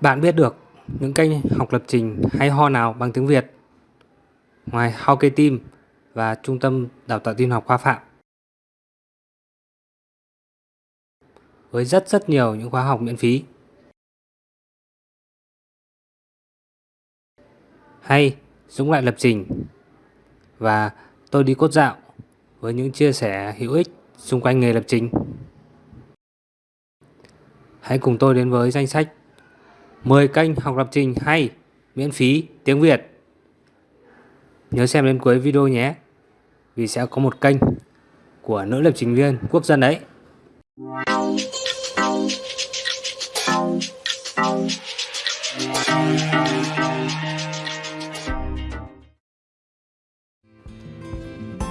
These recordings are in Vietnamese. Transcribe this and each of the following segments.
Bạn biết được những kênh học lập trình hay ho nào bằng tiếng Việt ngoài HowK Team và Trung tâm Đào tạo tin học Khoa Phạm. Với rất rất nhiều những khóa học miễn phí. Hay Dũng lại lập trình và tôi đi cốt dạo với những chia sẻ hữu ích xung quanh nghề lập trình. Hãy cùng tôi đến với danh sách 10 kênh học lập trình hay miễn phí tiếng Việt. Nhớ xem đến cuối video nhé, vì sẽ có một kênh của nữ lập trình viên quốc dân đấy.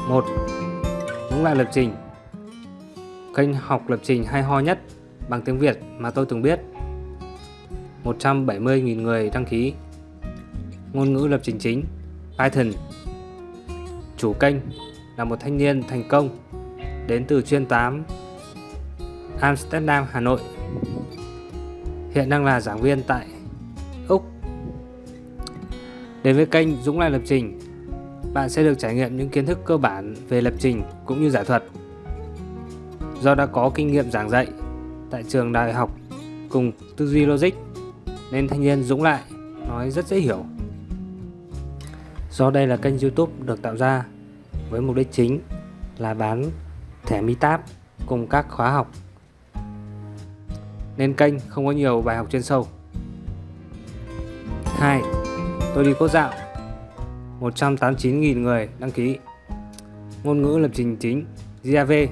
một Những loại lập trình Kênh học lập trình hay ho nhất bằng tiếng Việt mà tôi từng biết 170.000 người đăng ký. Ngôn ngữ lập trình chính Python. Chủ kênh là một thanh niên thành công đến từ chuyên 8 Amsterdam, Hà Nội. Hiện đang là giảng viên tại Úc. Đến với kênh Dũng Lai Lập Trình bạn sẽ được trải nghiệm những kiến thức cơ bản về lập trình cũng như giải thuật. Do đã có kinh nghiệm giảng dạy tại trường đại học cùng tư duy logic nên thanh niên Dũng lại nói rất dễ hiểu. Do đây là kênh youtube được tạo ra với mục đích chính là bán thẻ Meetup cùng các khóa học nên kênh không có nhiều bài học chuyên sâu. 2. Tôi đi cốt dạo 189.000 người đăng ký Ngôn ngữ lập trình chính Java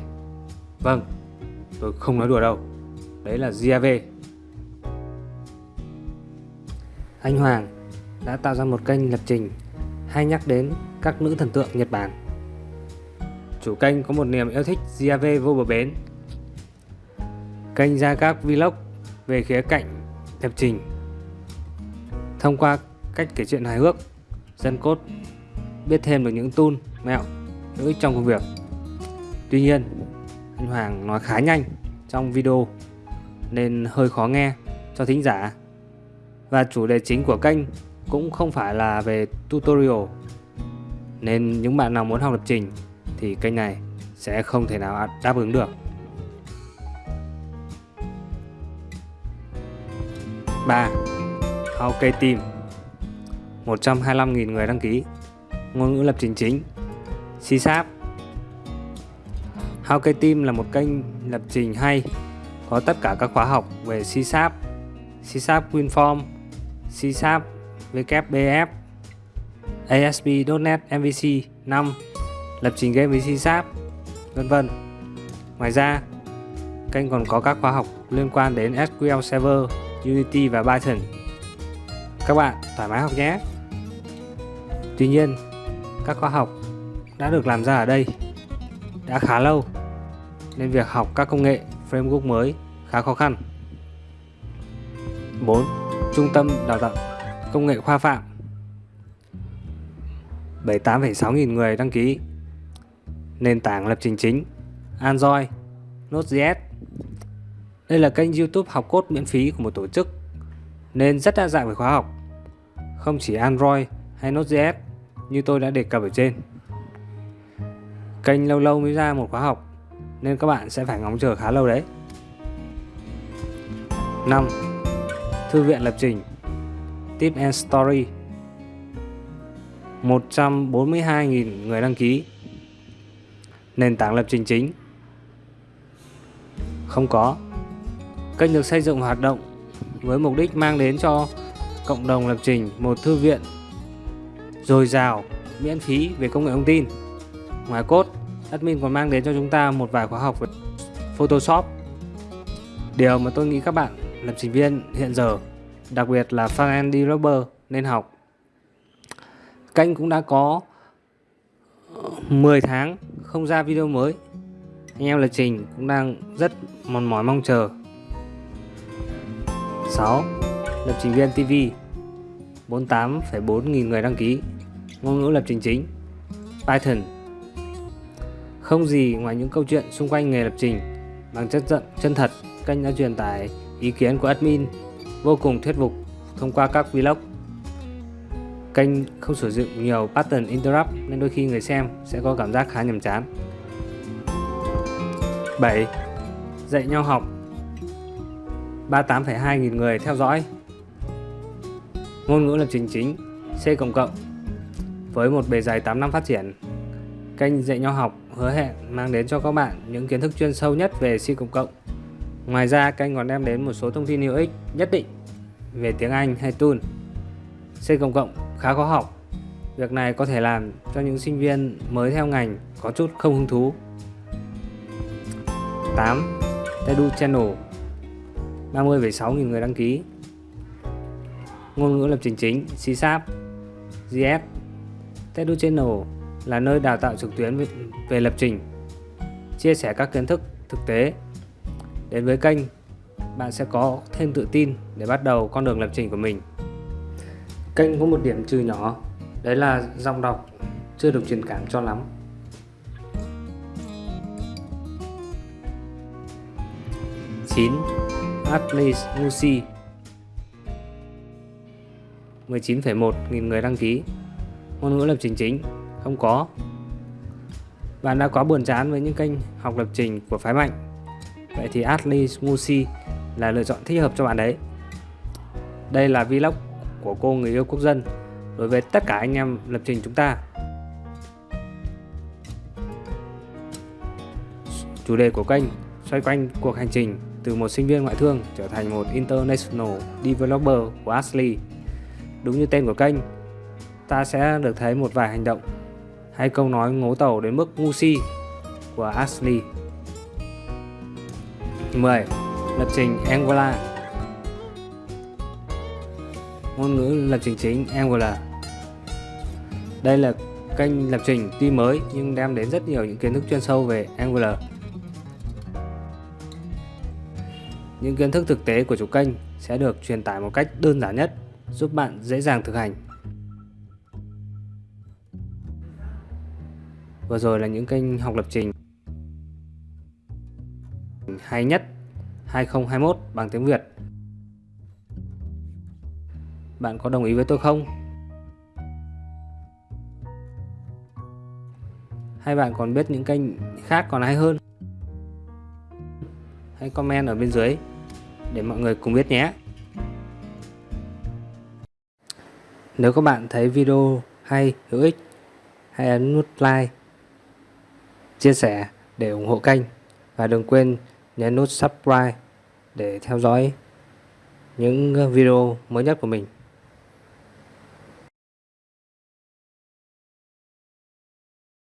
Vâng, tôi không nói đùa đâu Đấy là Java Anh Hoàng đã tạo ra một kênh lập trình hay nhắc đến các nữ thần tượng Nhật Bản. Chủ kênh có một niềm yêu thích Java vô bờ bến. Kênh ra các vlog về khía cạnh lập trình. Thông qua cách kể chuyện hài hước, dân cốt biết thêm được những tool, mẹo hữu ích trong công việc. Tuy nhiên, anh Hoàng nói khá nhanh trong video nên hơi khó nghe cho thính giả và chủ đề chính của kênh cũng không phải là về tutorial. Nên những bạn nào muốn học lập trình thì kênh này sẽ không thể nào đáp ứng được. 3. Ok Team. 125.000 người đăng ký. Ngôn ngữ lập trình chính. C Sharp. HowK Team là một kênh lập trình hay có tất cả các khóa học về C Sharp, C Sharp WinForm, C Sharp, WPF, ASP.NET MVC 5, lập trình game với C Sharp, vân vân. Ngoài ra, kênh còn có các khóa học liên quan đến SQL Server, Unity và Python. Các bạn thoải mái học nhé! Tuy nhiên, các khóa học đã được làm ra ở đây đã khá lâu nên việc học các công nghệ framework mới khá khó khăn. 4. Trung tâm đào tạo công nghệ khoa phạm. 78,6 nghìn người đăng ký. Nền tảng lập trình chính Android Node.js Đây là kênh youtube học cốt miễn phí của một tổ chức nên rất đa dạng về khóa học. Không chỉ Android hay Node.js như tôi đã đề cập ở trên. Kênh lâu lâu mới ra một khóa học nên các bạn sẽ phải ngóng chờ khá lâu đấy. 5. Thư viện lập trình. Tip and Story. 142.000 người đăng ký. Nền tảng lập trình chính. Không có. Kênh được xây dựng hoạt động với mục đích mang đến cho cộng đồng lập trình một thư viện dồi dào, miễn phí về công nghệ thông tin. Ngoài cốt, admin còn mang đến cho chúng ta một vài khóa học về Photoshop. Điều mà tôi nghĩ các bạn lập trình viên hiện giờ, đặc biệt là front-end developer nên học. Kênh cũng đã có ờ, 10 tháng không ra video mới. Anh em lập trình cũng đang rất mòn mỏi mong chờ. 6. Lập trình viên TV 48,4 nghìn người đăng ký ngôn ngữ lập trình chính Python Không gì ngoài những câu chuyện xung quanh nghề lập trình bằng chất giận chân thật kênh đã truyền tải ý kiến của admin vô cùng thuyết phục thông qua các vlog. Kênh không sử dụng nhiều pattern interrupt nên đôi khi người xem sẽ có cảm giác khá nhàm chán. 7. Dạy nhau học 38,2 nghìn người theo dõi Ngôn ngữ lập trình chính C cộng cộng Với một bề dày 8 năm phát triển Kênh dạy nhau học hứa hẹn mang đến cho các bạn những kiến thức chuyên sâu nhất về C cộng cộng Ngoài ra kênh còn đem đến một số thông tin hữu ích nhất định về tiếng Anh hay tool C cộng cộng khá khó học. Việc này có thể làm cho những sinh viên mới theo ngành có chút không hứng thú. 8. Tedu Channel 30,6 nghìn người đăng ký. Ngôn ngữ lập trình chính C Sharp JS Tedu Channel là nơi đào tạo trực tuyến về lập trình chia sẻ các kiến thức thực tế đến với kênh bạn sẽ có thêm tự tin để bắt đầu con đường lập trình của mình. Kênh có một điểm trừ nhỏ đấy là giọng đọc chưa được truyền cảm cho lắm. 9. Atlas Musi. 19,1 nghìn người đăng ký. Ngôn ngữ lập trình chính Không có. Bạn đã quá buồn chán với những kênh học lập trình của phái mạnh Vậy thì Ashley Musi là lựa chọn thích hợp cho bạn đấy Đây là vlog của cô người yêu quốc dân Đối với tất cả anh em lập trình chúng ta Chủ đề của kênh xoay quanh cuộc hành trình từ một sinh viên ngoại thương trở thành một International Developer của Ashley. Đúng như tên của kênh, ta sẽ được thấy một vài hành động hay câu nói ngố tàu đến mức ngu si của Ashley. 10. Lập trình Angular Ngôn ngữ lập trình chính Angular Đây là kênh lập trình tuy mới nhưng đem đến rất nhiều những kiến thức chuyên sâu về Angular. Những kiến thức thực tế của chủ kênh sẽ được truyền tải một cách đơn giản nhất, giúp bạn dễ dàng thực hành. Vừa rồi là những kênh học lập trình hay nhất 2021 bằng tiếng Việt. Bạn có đồng ý với tôi không? Hay bạn còn biết những kênh khác còn hay hơn? hãy comment ở bên dưới để mọi người cùng biết nhé. Nếu các bạn thấy video hay, hữu ích, hãy ấn nút like, chia sẻ để ủng hộ kênh và đừng quên nhấn nút subscribe để theo dõi những ờ, video mới nhất của mình.